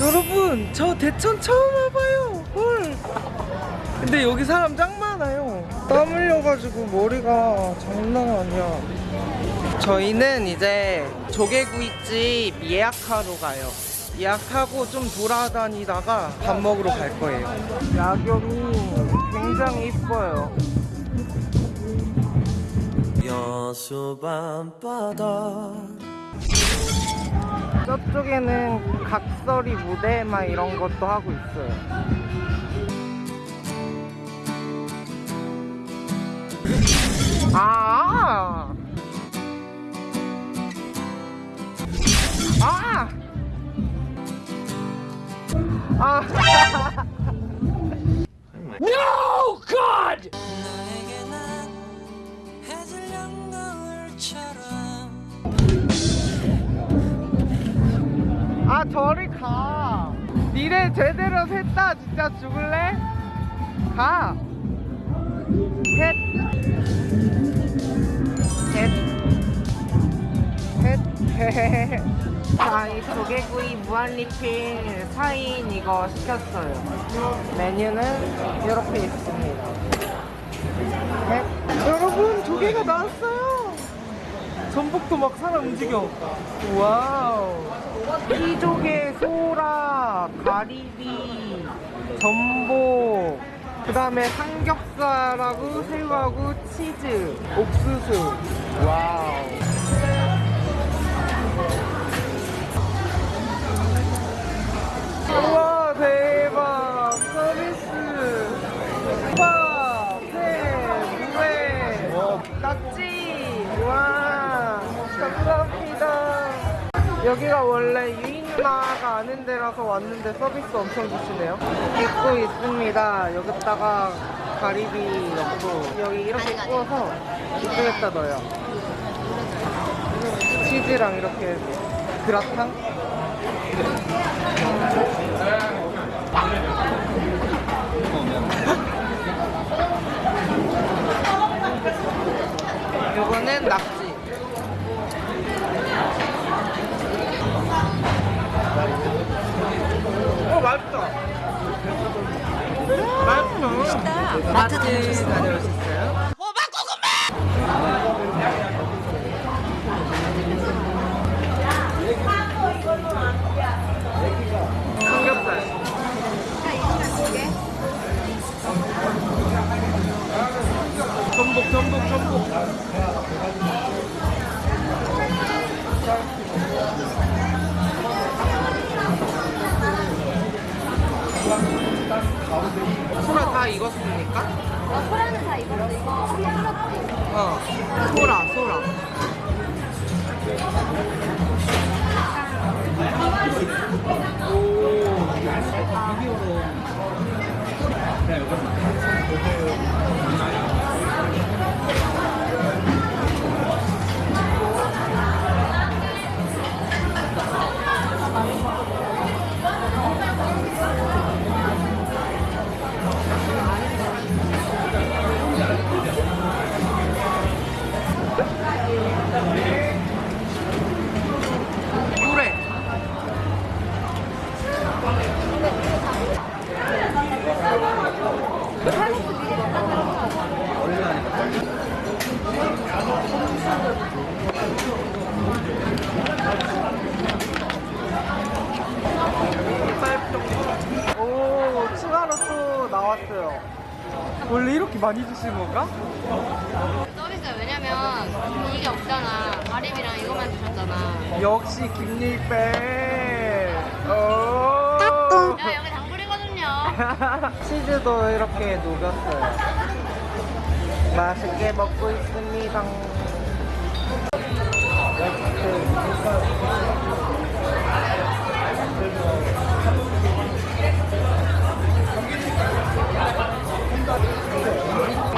여러분 저 대천 처음 와봐요. 헐. 근데 여기 사람 짱 많아요. 땀 흘려가지고 머리가 장난 아니야. 저희는 이제 조개구이집 예약하러 가요. 예 약하고 좀 돌아다니다가 밥 먹으러 갈 거예요 야경이 굉장히 이뻐요 여수 밤바다 저쪽에는 각설이 무대 막 이런 것도 하고 있어요. 아! 아! 아! 해질녘 노을처럼 아 저리 가 니네 제대로 샜다 진짜 죽을래? 가 셋 셋 셋 자, 이 조개구이 무한리필 4인 이거 시켰어요. 메뉴는 이렇게 있습니다. 셋 여러분 조개가 나왔어요. 전복도 막 사람 움직여. wow. 피조개, 소라, 가리비, 전복 그 다음에 삼겹살하고 새우하고 치즈, 옥수수. wow 여기가 원래 유인 누나가 아는 데라서 왔는데 서비스 엄청 주시네요. 입고 있습니다. 여기다가 가리비 넣고 여기 이렇게 구워서 이쪽에다 넣어요. 치즈랑 이렇게 그라탕? 요거는 낙 맛있다. 맛있다. 마트 다녀오셨어요? 소라 다 익었습니까? 어, 소라는 다 익었어. 이거. 어 소라 소라 물에 왔어요. 원래 이렇게 많이 주시는 건가? 서비스가 왜냐면 이게 없잖아. 가리비랑 이거만 주셨잖아. 역시 김일배. 오. 야, 여기 당불이거든요. 치즈도 이렇게 녹였어요. 맛있게 먹고 있습니다.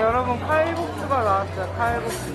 여러분 칼국수가 나왔어요. 칼국수.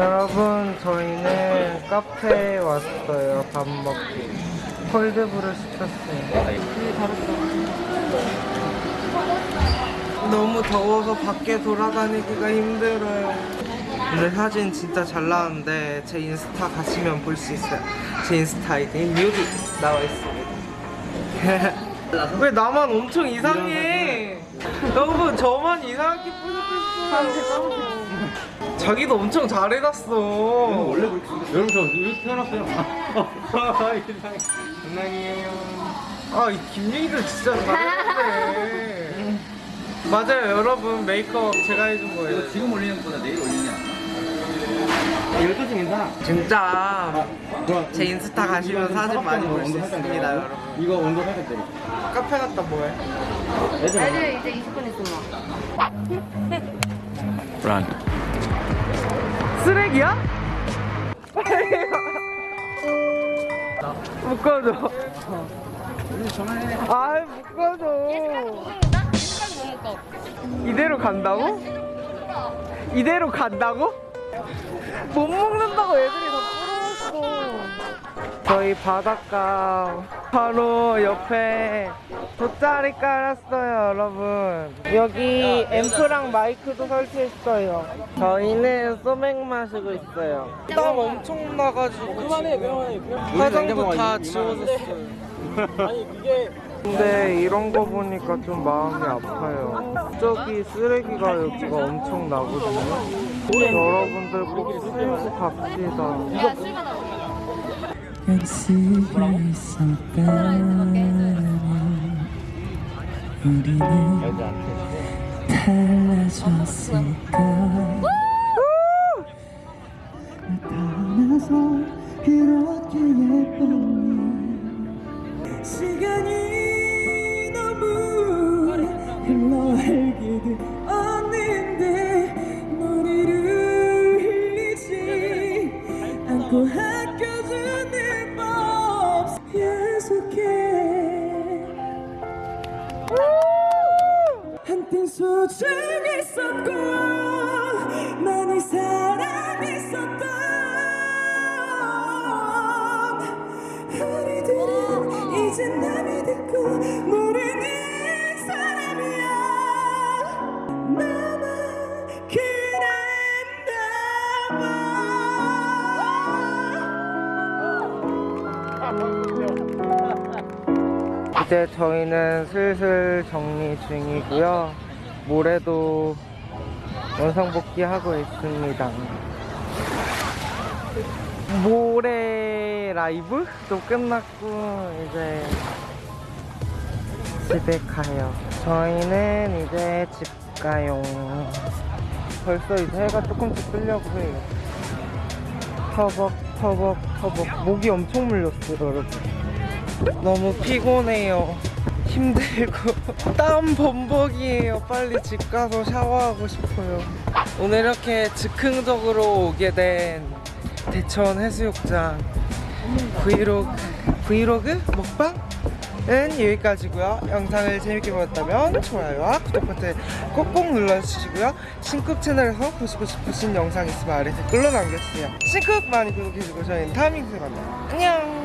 여러분 저희는 카페에 왔어요. 밥 먹기. 콜드브루 시켰어요 너무 더워서 밖에 돌아다니기가 힘들어요. 근데 사진 진짜 잘 나왔는데 제 인스타 가시면 볼 수 있어요. 제 인스타 아이디 여기 나와 있습니다. 왜 나만 엄청 이상해? 여러분 저만 이상하게 뿌듯했어요 자기도 엄청 잘 해놨어. 원래 여러분 저 이렇게 태어났어요. 장난이에요 아이 김유희도 진짜 잘했는데 맞아요 여러분. 메이크업 제가 해준 거예요. 지금 올리는 것보다 내일 좀 괜찮아. 진짜. 제 인스타 가시면 사진 많이 볼 수 있습니다 여러분. 이거 온도 살짝 내려. 카페 갔다 뭐해? 애들 이제 20분 있으면 란. 쓰레기야? 묶어줘 아이 묶어줘 이대로 간다고? 이대로 간다고? 못 먹는다고 애들이 저희 바닷가 바로 옆에 돗자리 깔았어요 여러분. 여기 앰프랑 마이크도 설치했어요. 저희는 소맥 마시고 있어요. 땀 엄청 나가지고 그만해 그만해. 화장도 다 지워졌어요. 근데 이런 거 보니까 좀 마음이 아파요. 저기 쓰레기가 여기가 엄청 나거든요. 여러분들 꼭 쓰고 갑시다. 약속이 있었다면 우리는 달라졌을까? 나타나서 그렇게 예뻤 이제 저희는 슬슬 정리 중이고요. 모레도 원상 복귀 하고 있습니다. 모레 라이브도 끝났고 이제 집에 가요. 저희는 이제 집 가요. 벌써 이제 해가 조금씩 뜨려고 해요. 터벅 터벅 터벅 목이 엄청 물렸어요 여러분. 너무 피곤해요. 힘들고 땀 범벅이에요. 빨리 집 가서 샤워하고 싶어요. 오늘 이렇게 즉흥적으로 오게 된 대천 해수욕장 브이로그 브이로그 먹방 은 여기까지고요. 영상을 재밌게 보셨다면 좋아요와 구독 버튼 꼭꼭 눌러주시고요. 신쿡 채널에서 보시고 싶으신 영상 있으면 아래 댓글로 남겨주세요. 신쿡 많이 구독해주고 저희는 다음 영상에 만나요. 안녕.